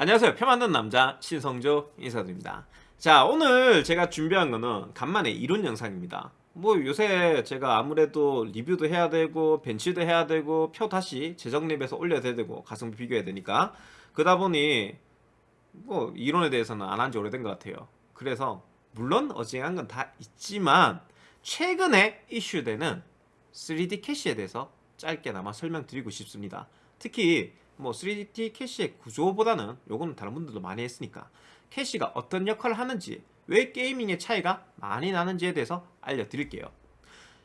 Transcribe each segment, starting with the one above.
안녕하세요. 표 만든 남자 신성조 인사드립니다. 자 오늘 제가 준비한 거는 간만에 이론 영상입니다. 뭐 요새 제가 아무래도 리뷰도 해야 되고 벤치도 해야 되고 표 다시 재정립해서 올려야 되고 가성비 비교해야 되니까 그러다 보니 뭐 이론에 대해서는 안 한 지 오래된 것 같아요. 그래서 물론 어지간한 건 다 있지만 최근에 이슈되는 3D 캐시에 대해서 짧게나마 설명드리고 싶습니다. 특히 뭐 3D 캐시의 구조보다는 요거는 다른 분들도 많이 했으니까 캐시가 어떤 역할을 하는지 왜 게이밍의 차이가 많이 나는지에 대해서 알려드릴게요.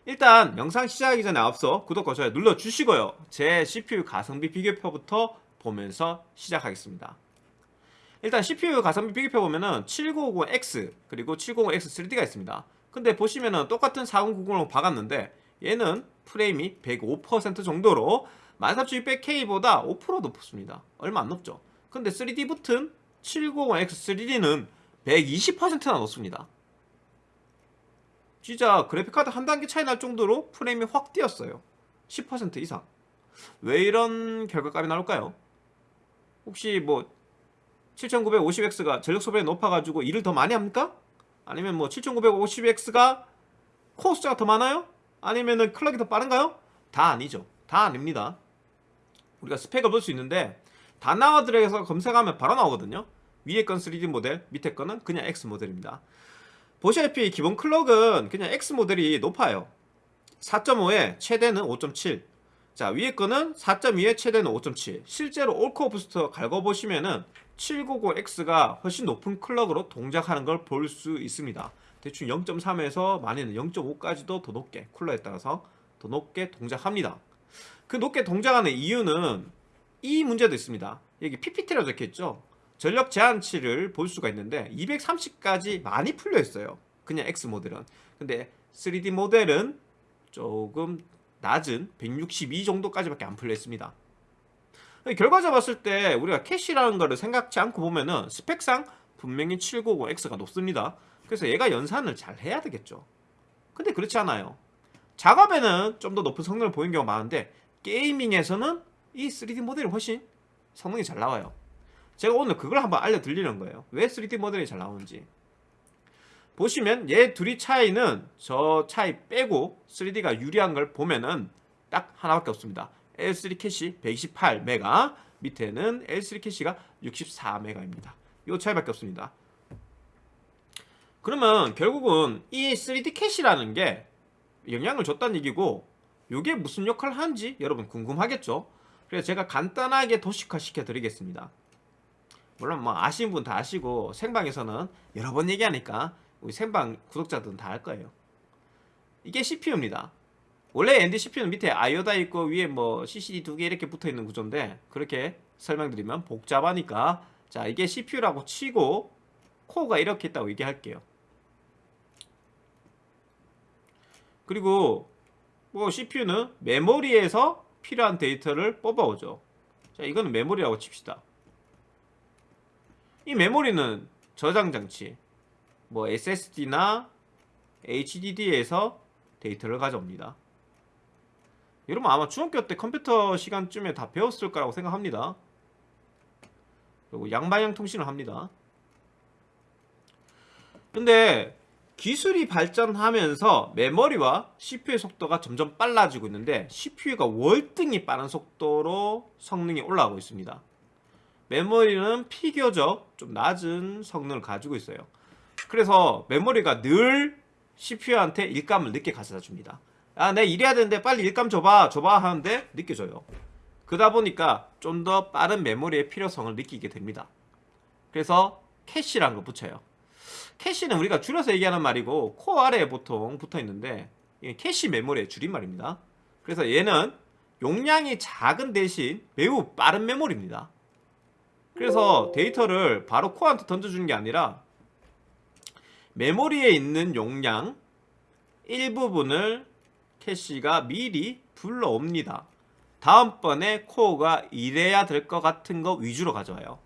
일단 영상 시작하기 전에 앞서 구독과 좋아요 눌러주시고요. 제 CPU 가성비 비교표부터 보면서 시작하겠습니다. 일단 CPU 가성비 비교표 보면은 7950X 그리고 750X 3D가 있습니다. 근데 보시면은 똑같은 4090으로 박았는데 얘는 프레임이 105% 정도로 14600K보다 5% 높습니다 얼마 안 높죠 근데 3D 붙은 790X3D는 120%나 높습니다 진짜 그래픽카드 한 단계 차이 날 정도로 프레임이 확 뛰었어요 10% 이상 왜 이런 결과값이 나올까요? 혹시 뭐 7950X가 전력 소비가 높아가지고 일을 더 많이 합니까? 아니면 뭐 7950X가 코어 숫자가 더 많아요? 아니면은 클럭이 더 빠른가요? 다 아니죠 다 아닙니다 우리가 스펙을 볼 수 있는데 다나와 들어가서 검색하면 바로 나오거든요. 위에 건 3D 모델 밑에 거는 그냥 X 모델입니다. 보시다시피 기본 클럭은 그냥 X 모델이 높아요. 4.5에 최대는 5.7 자 위에 거는 4.2에 최대는 5.7 실제로 올코어 부스터 갈궈보시면은 790X가 훨씬 높은 클럭으로 동작하는 걸 볼 수 있습니다. 대충 0.3에서 많이는 0.5까지도 더 높게 쿨러에 따라서 더 높게 동작합니다 그 높게 동작하는 이유는 이 문제도 있습니다. 여기 PPT라고 적혀있죠? 전력 제한치를 볼 수가 있는데 230까지 많이 풀려 있어요. 그냥 X 모델은. 근데 3D 모델은 조금 낮은 162 정도까지밖에 안 풀려 있습니다. 결과적으로 봤을 때 우리가 캐시라는 거를 생각지 않고 보면은 스펙상 분명히 790X가 높습니다. 그래서 얘가 연산을 잘 해야 되겠죠. 근데 그렇지 않아요. 작업에는 좀 더 높은 성능을 보이는 경우가 많은데 게이밍에서는 이 3D 모델이 훨씬 성능이 잘 나와요. 제가 오늘 그걸 한번 알려드리는 거예요. 왜 3D 모델이 잘 나오는지. 보시면 얘 둘이 차이는 저 차이 빼고 3D가 유리한 걸 보면은 딱 하나밖에 없습니다. L3 캐시 128메가 밑에는 L3 캐시가 64메가입니다. 이 차이밖에 없습니다. 그러면 결국은 이 3D 캐시라는 게 영향을 줬다는 얘기고 이게 무슨 역할을 하는지 여러분 궁금하겠죠? 그래서 제가 간단하게 도식화 시켜 드리겠습니다. 물론 뭐 아시는 분 다 아시고 생방에서는 여러 번 얘기하니까 우리 생방 구독자들은 다 알 거예요. 이게 CPU입니다. 원래 ND CPU는 밑에 아이오다 있고 위에 뭐 CCD 두 개 이렇게 붙어 있는 구조인데 그렇게 설명드리면 복잡하니까 자 이게 CPU라고 치고 코어가 이렇게 있다고 얘기할게요. 그리고 뭐 CPU는 메모리에서 필요한 데이터를 뽑아오죠. 자 이거는 메모리라고 칩시다. 이 메모리는 저장 장치 뭐 SSD나 HDD에서 데이터를 가져옵니다. 여러분 아마 중학교 때 컴퓨터 시간쯤에 다 배웠을 거라고 생각합니다. 그리고 양방향 통신을 합니다. 근데 기술이 발전하면서 메모리와 CPU의 속도가 점점 빨라지고 있는데 CPU가 월등히 빠른 속도로 성능이 올라가고 있습니다 메모리는 비교적 좀 낮은 성능을 가지고 있어요 그래서 메모리가 늘 CPU한테 일감을 늦게 가져다 줍니다 아, 내 일해야 되는데 빨리 일감 줘봐, 줘봐 하는데 늦게 줘요. 그러다 보니까 좀 더 빠른 메모리의 필요성을 느끼게 됩니다. 그래서 캐시라는 거 붙여요. 캐시는 우리가 줄여서 얘기하는 말이고 코어 아래에 보통 붙어 있는데 캐시 메모리의 줄임말입니다. 그래서 얘는 용량이 작은 대신 매우 빠른 메모리입니다. 그래서 데이터를 바로 코어한테 던져주는 게 아니라 메모리에 있는 용량 일부분을 캐시가 미리 불러옵니다. 다음번에 코어가 일해야 될 것 같은 거 위주로 가져와요.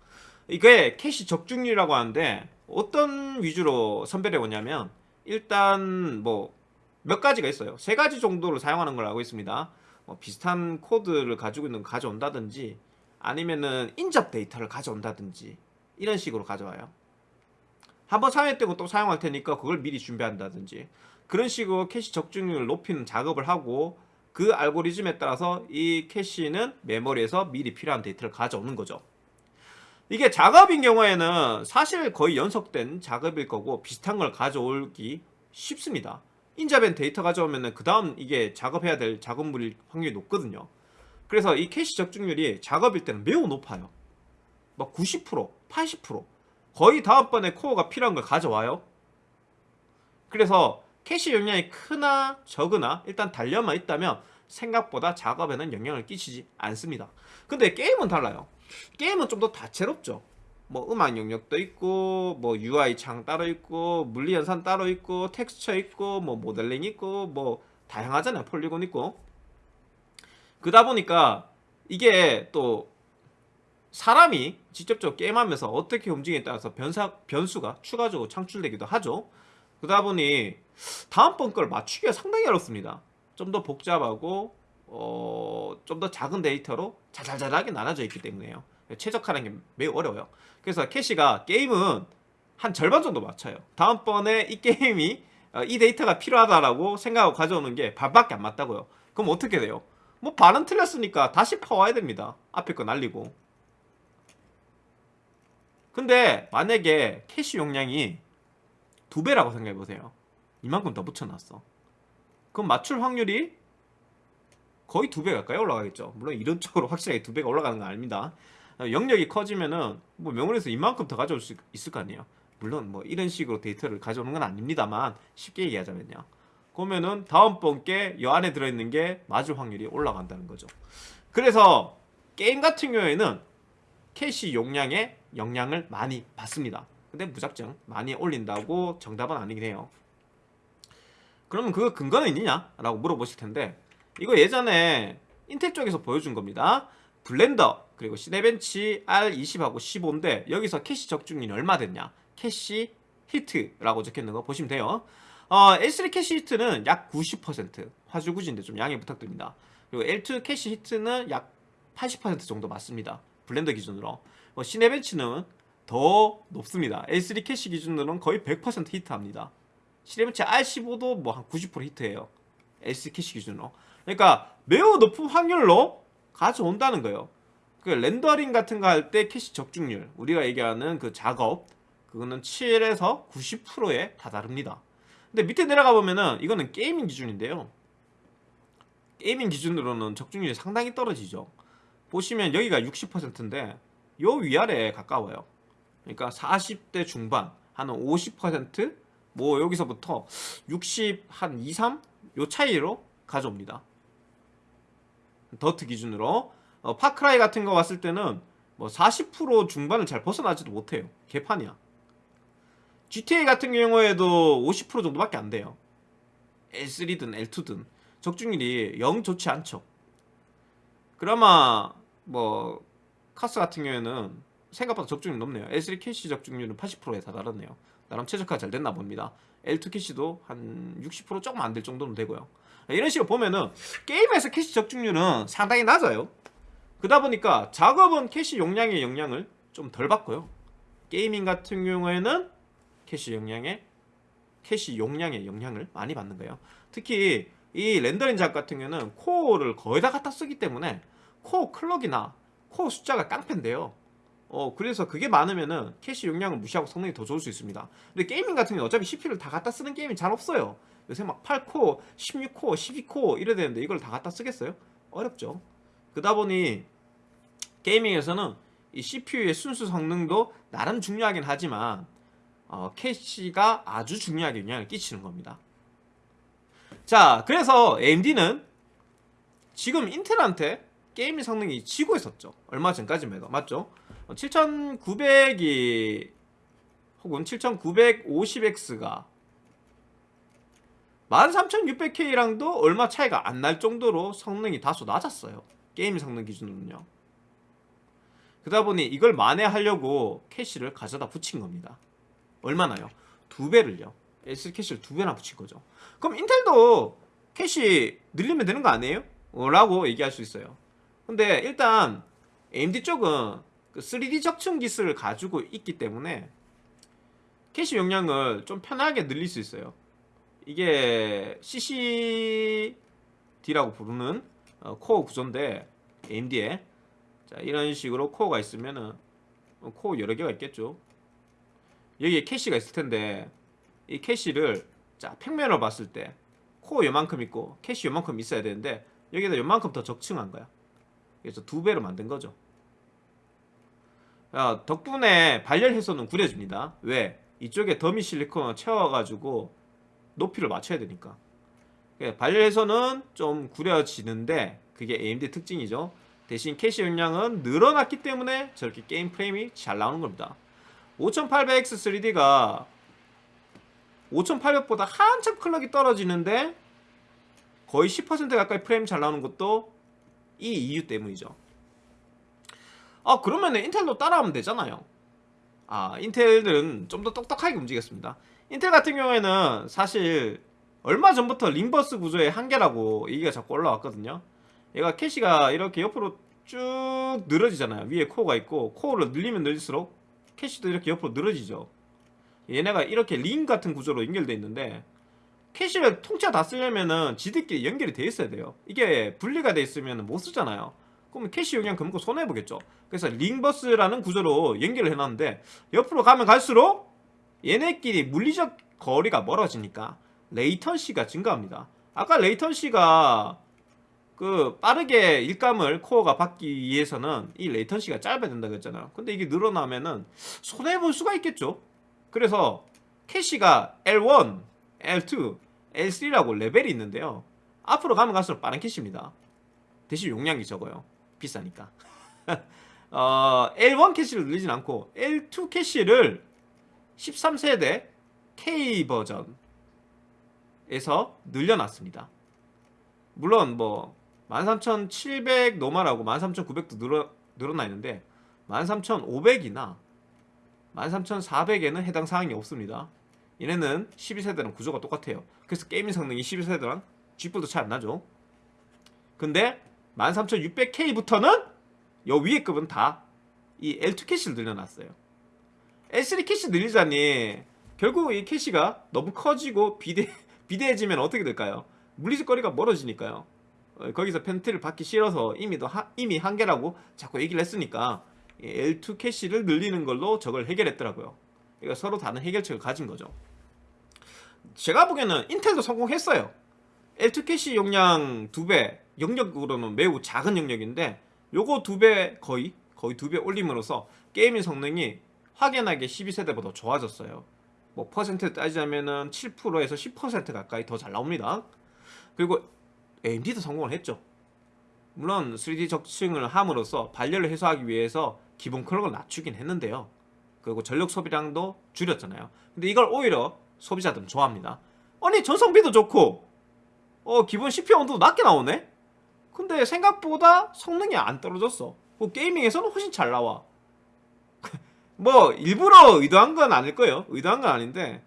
이게 캐시 적중률이라고 하는데 어떤 위주로 선별해 오냐면 일단 뭐 몇 가지가 있어요. 세 가지 정도로 사용하는 걸 알고 있습니다. 뭐 비슷한 코드를 가지고 있는 거 가져온다든지 아니면은 인접 데이터를 가져온다든지 이런 식으로 가져와요. 한번 사용했다고 또 사용할 테니까 그걸 미리 준비한다든지 그런 식으로 캐시 적중률을 높이는 작업을 하고 그 알고리즘에 따라서 이 캐시는 메모리에서 미리 필요한 데이터를 가져오는 거죠. 이게 작업인 경우에는 사실 거의 연속된 작업일 거고 비슷한 걸 가져오기 쉽습니다. 인접한 데이터 가져오면은 그 다음 이게 작업해야 될 작업물일 확률이 높거든요. 그래서 이 캐시 적중률이 작업일 때는 매우 높아요. 막 90%, 80% 거의 다음번에 코어가 필요한 걸 가져와요. 그래서 캐시 용량이 크나 적으나 일단 달려만 있다면 생각보다 작업에는 영향을 끼치지 않습니다. 근데 게임은 달라요. 게임은 좀 더 다채롭죠. 뭐 음악 영역도 있고 뭐 UI 창 따로 있고 물리 연산 따로 있고 텍스처 있고 뭐 모델링 있고 뭐 다양하잖아요. 폴리곤 있고. 그러다 보니까 이게 또 사람이 직접적으로 게임하면서 어떻게 움직이에 따라서 변사, 변수가 추가적으로 창출되기도 하죠. 그러다 보니 다음번 걸 맞추기가 상당히 어렵습니다. 좀 더 복잡하고 어, 좀 더 작은 데이터로 자잘자잘하게 나눠져 있기 때문에요. 최적화하는 게 매우 어려워요. 그래서 캐시가 게임은 한 절반 정도 맞춰요. 다음번에 이 게임이 어, 이 데이터가 필요하다라고 생각하고 가져오는 게 반밖에 안 맞다고요. 그럼 어떻게 돼요? 뭐 반은 틀렸으니까 다시 퍼와야 됩니다. 앞에 거 날리고. 근데 만약에 캐시 용량이 두 배라고 생각해 보세요. 이만큼 더 붙여놨어. 그럼 맞출 확률이 거의 두 배 가까이 올라가겠죠. 물론 이론적으로 확실하게 두 배가 올라가는 건 아닙니다. 영역이 커지면은 뭐 메모리에서 이만큼 더 가져올 수 있을 거 아니에요. 물론 뭐 이런 식으로 데이터를 가져오는 건 아닙니다만 쉽게 얘기하자면요. 그러면은 다음번 게 이 안에 들어있는 게 맞을 확률이 올라간다는 거죠. 그래서 게임 같은 경우에는 캐시 용량에 영향을 많이 받습니다. 근데 무작정 많이 올린다고 정답은 아니긴 해요. 그러면 그 근거는 있느냐? 라고 물어보실 텐데 이거 예전에 인텔 쪽에서 보여준 겁니다. Blender 그리고 Cinebench R20하고 15인데 여기서 캐시 적중률이 얼마 됐냐? 캐시 히트라고 적혀있는 거 보시면 돼요. 어, L3 캐시 히트는 약 90% 화질구지인데 좀 양해 부탁드립니다. 그리고 L2 캐시 히트는 약 80% 정도 맞습니다. Blender 기준으로. 어, Cinebench는 더 높습니다. L3 캐시 기준으로는 거의 100% 히트합니다. Cinebench R15도 뭐 한 90% 히트예요. L3 캐시 기준으로. 그러니까 매우 높은 확률로 가져온다는 거예요. 그 렌더링 같은 거 할 때 캐시 적중률 우리가 얘기하는 그 작업 그거는 7에서 90%에 다다릅니다. 근데 밑에 내려가 보면은 이거는 gaming 기준인데요. gaming 기준으로는 적중률이 상당히 떨어지죠. 보시면 여기가 60%인데 요 위아래에 가까워요. 그러니까 40대 중반 한 50%뭐 여기서부터 60 한 2, 3 요 차이로 가져옵니다. 더트 기준으로 어, 파크라이 같은 거 왔을 때는 뭐 40% 중반을 잘 벗어나지도 못해요. 개판이야. GTA 같은 경우에도 50% 정도밖에 안 돼요. L3든 L2든 적중률이 영 좋지 않죠. 그나마 뭐 카스 같은 경우에는 생각보다 적중률이 높네요. L3 캐시 적중률은 80%에 다다랐네요. 나름 최적화 잘 됐나 봅니다. L2 캐시도 한 60% 조금 안 될 정도는 되고요. 이런 식으로 보면은 게임에서 캐시 적중률은 상당히 낮아요. 그러다 보니까 작업은 캐시 용량의 영향을 좀 덜 받고요. gaming 같은 경우에는 캐시 용량의 캐시 용량의 영향을 많이 받는 거예요. 특히 이 렌더링 작업 같은 경우는 코어를 거의 다 갖다 쓰기 때문에 코어 clock이나 코어 숫자가 깡패인데요. 어 그래서 그게 많으면은 캐시 용량을 무시하고 성능이 더 좋을 수 있습니다. 근데 gaming 같은 경우는 어차피 CPU를 다 갖다 쓰는 게임이 잘 없어요. 요새 막 8코어, 16코어, 12코어 이래야 되는데 이걸 다 갖다 쓰겠어요? 어렵죠. 그러다 보니 gaming에서는 이 CPU의 순수 성능도 나름 중요하긴 하지만 어, 캐시가 아주 중요하게 영향을 끼치는 겁니다. 자, 그래서 AMD는 지금 인텔한테 게임의 성능이 지고 있었죠. 얼마 전까지만 해도 맞죠? 7900이 혹은 7950X가 13600K랑도 얼마 차이가 안 날 정도로 성능이 다소 낮았어요. 게임 성능 기준으로는요. 그러다 보니 이걸 만회하려고 캐시를 가져다 붙인 겁니다. 얼마나요? 두 배를요. S 캐시를 두 배나 붙인 거죠. 그럼 인텔도 캐시 늘리면 되는 거 아니에요? 어, 라고 얘기할 수 있어요. 근데 일단 AMD 쪽은 그 3D 적층 기술을 가지고 있기 때문에 캐시 용량을 좀 편하게 늘릴 수 있어요. 이게 CCD라고 부르는 어, 코어 구조인데 AMD에 자 이런 식으로 코어가 있으면은 어, 코어 여러 개가 있겠죠. 여기에 캐시가 있을 텐데 이 캐시를 자 평면으로 봤을 때 코어 요만큼 있고 캐시 요만큼 있어야 되는데 여기다 요만큼 더 적층한 거야. 그래서 두 배로 만든 거죠. 야, 덕분에 발열 해소는 구려집니다. 왜? 이쪽에 더미 실리콘을 채워가지고 높이를 맞춰야 되니까. 예, 발열 해소는 좀 구려지는데 그게 AMD 특징이죠. 대신 캐시 용량은 늘어났기 때문에 저렇게 게임 프레임이 잘 나오는 겁니다. 5800X 3D가 5800보다 한참 clock이 떨어지는데 거의 10% 가까이 프레임 잘 나오는 것도 이 이유 때문이죠. 아 그러면 인텔도 따라하면 되잖아요. 아 인텔들은 좀 더 똑똑하게 움직였습니다. 인텔 같은 경우에는 사실 얼마 전부터 ring bus 구조의 한계라고 얘기가 자꾸 올라왔거든요. 얘가 캐시가 이렇게 옆으로 쭉 늘어지잖아요. 위에 코어가 있고 코어를 늘리면 늘릴수록 캐시도 이렇게 옆으로 늘어지죠. 얘네가 이렇게 링 같은 구조로 연결되어 있는데 캐시를 통째로 다 쓰려면은 지들끼리 연결이 돼 있어야 돼요. 이게 분리가 돼 있으면 못 쓰잖아요. 그러면 캐시 용량 금고 손해 보겠죠. 그래서 ring bus라는 구조로 연결을 해놨는데 옆으로 가면 갈수록 얘네끼리 물리적 거리가 멀어지니까 latency가 증가합니다. 아까 latency가 그 빠르게 일감을 코어가 받기 위해서는 이 latency가 짧아야 된다고 했잖아요. 근데 이게 늘어나면은 손해 볼 수가 있겠죠. 그래서 캐시가 L1, L2, L3라고 레벨이 있는데요. 앞으로 가면 갈수록 빠른 캐시입니다. 대신 용량이 적어요. 비싸니까. 어, L1 캐시를 늘리진 않고 L2 캐시를 13세대 K 버전에서 늘려놨습니다. 물론 뭐 13,700 normal하고 13,900도 늘어, 늘어나 있는데 13,500이나 13,400에는 해당 사항이 없습니다. 얘네는 12세대랑 구조가 똑같아요. 그래서 gaming 성능이 12세대랑 G보다 차이 안 나죠. 근데 13600K부터는 요 위에 급은 다 이 L2 캐시를 늘려놨어요. L3 캐시 늘리자니 결국 이 캐시가 너무 커지고 비대, 비대해지면 어떻게 될까요? 물리적 거리가 멀어지니까요. 어, 거기서 페널티를 받기 싫어서 이미, 하, 이미 한계라고 자꾸 얘기를 했으니까 L2 캐시를 늘리는 걸로 저걸 해결했더라고요. 그러니까 서로 다른 해결책을 가진 거죠. 제가 보기에는 Intel도 성공했어요. L2 캐시 용량 2배, 영역으로는 매우 작은 영역인데 요거 2배 거의 거의 2배 올림으로써 gaming 성능이 확연하게 12세대보다 좋아졌어요. 뭐 퍼센트 따지자면은 7%에서 10% 가까이 더 잘 나옵니다. 그리고 AMD도 성공을 했죠. 물론 3D 적층을 함으로써 발열을 해소하기 위해서 기본 클럭을 낮추긴 했는데요. 그리고 전력 소비량도 줄였잖아요. 근데 이걸 오히려 소비자들은 좋아합니다. 아니 전성비도 좋고 어 기본 CPU 온도도 낮게 나오네? 근데 생각보다 성능이 안 떨어졌어. 뭐 게이밍에서는 훨씬 잘 나와. 뭐 일부러 의도한 건 아닐 거예요. 의도한 건 아닌데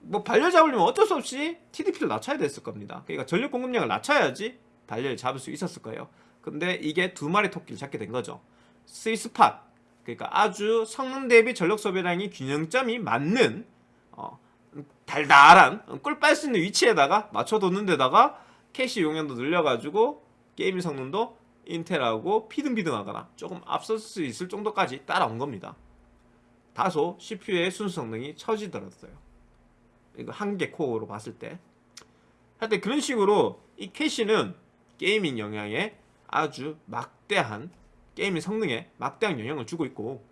뭐 발열 잡으려면 어쩔 수 없이 TDP를 낮춰야 됐을 겁니다. 그러니까 전력 공급량을 낮춰야지 발열 잡을 수 있었을 거예요. 근데 이게 두 마리 토끼를 잡게 된 거죠. sweet spot 그러니까 아주 성능 대비 전력 소비량이 균형점이 맞는 어, 달달한 꿀 빨 수 있는 위치에다가 맞춰두는 데다가 캐시 용량도 늘려가지고 게임 성능도 Intel하고 비등비등하거나 조금 앞설 수 있을 정도까지 따라온 겁니다. 다소 CPU의 순수 성능이 처지더라고요. 이거 한 개 코어로 봤을 때. 하여튼 그런 식으로 이 캐시는 gaming 영향에 아주 막대한 게임의 성능에 막대한 영향을 주고 있고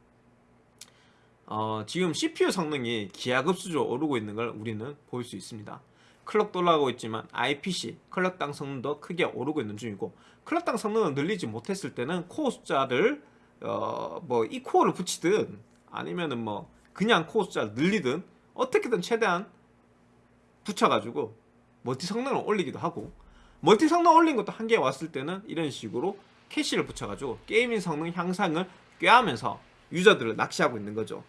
어, 지금 CPU 성능이 기하급수적으로 오르고 있는 걸 우리는 볼 수 있습니다. clock도 올라가고 있지만 IPC clock당 성능도 크게 오르고 있는 중이고 clock당 성능을 늘리지 못했을 때는 코어 숫자를 어, 뭐 이 코어를 붙이든 아니면은 뭐 그냥 코어 숫자를 늘리든 어떻게든 최대한 붙여가지고 multi 성능을 올리기도 하고 multi 성능 올린 것도 한계에 왔을 때는 이런 식으로 캐시를 붙여가지고 gaming 성능 향상을 꾀하면서 user들을 낚시하고 있는 거죠.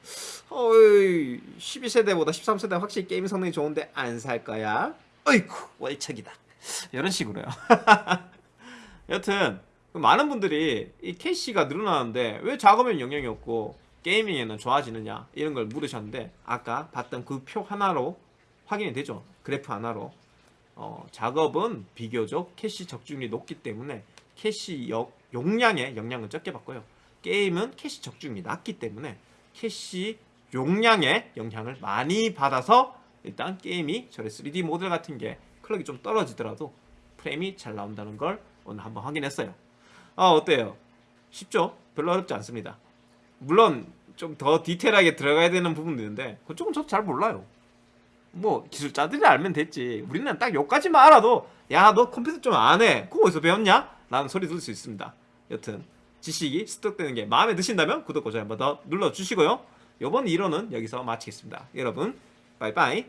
어이, 12세대보다 13세대 확실히 게임 성능이 좋은데 안 살 거야? 어이쿠 월척이다. 이런 식으로요. 여튼 많은 분들이 이 캐시가 늘어나는데 왜 작업은 영향이 없고 gaming에는 좋아지느냐 이런 걸 물으셨는데 아까 봤던 그 표 하나로 확인이 되죠 그래프 하나로 어, 작업은 비교적 캐시 적중률이 높기 때문에 캐시 역- 용량에 영향을 적게 받고요 게임은 캐시 적중률이 낮기 때문에 캐시 용량에 영향을 많이 받아서 일단 게임이 저의 3D 모델 같은 게 clock이 좀 떨어지더라도 프레임이 잘 나온다는 걸 오늘 한번 확인했어요. 아 어때요? 쉽죠? 별로 어렵지 않습니다. 물론 좀 더 디테일하게 들어가야 되는 부분도 있는데 그쪽은 저도 잘 몰라요. 뭐 기술자들이 알면 됐지. 우리는 딱 여기까지만 알아도 야 너 컴퓨터 좀 안 해. 그거 어디서 배웠냐? 라는 소리 들을 수 있습니다. 여튼 지식이 습득되는 게 마음에 드신다면 구독과 좋아요 한번 더 눌러주시고요. 이번 1호는 여기서 마치겠습니다. 여러분 빠이빠이